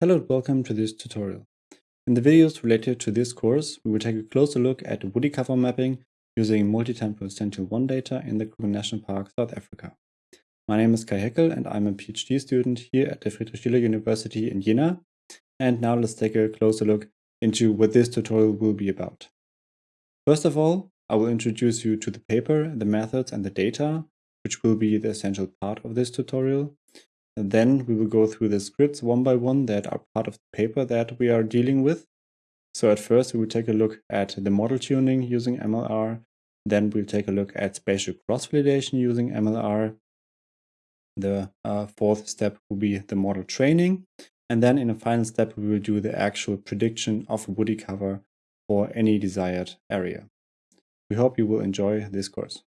Hello and welcome to this tutorial. In the videos related to this course, we will take a closer look at woody cover mapping using multi-temporal Sentinel-1 data in the Kruger National Park, South Africa. My name is Kai Heckel and I'm a PhD student here at the Friedrich Schiller University in Jena. And now let's take a closer look into what this tutorial will be about. First of all, I will introduce you to the paper, the methods and the data, which will be the essential part of this tutorial. And then we will go through the scripts one by one that are part of the paper that we are dealing with. So at first we will take a look at the model tuning using MLR. Then we'll take a look at spatial cross-validation using MLR. The uh, fourth step will be the model training. And then in a final step, we will do the actual prediction of a woody cover for any desired area. We hope you will enjoy this course.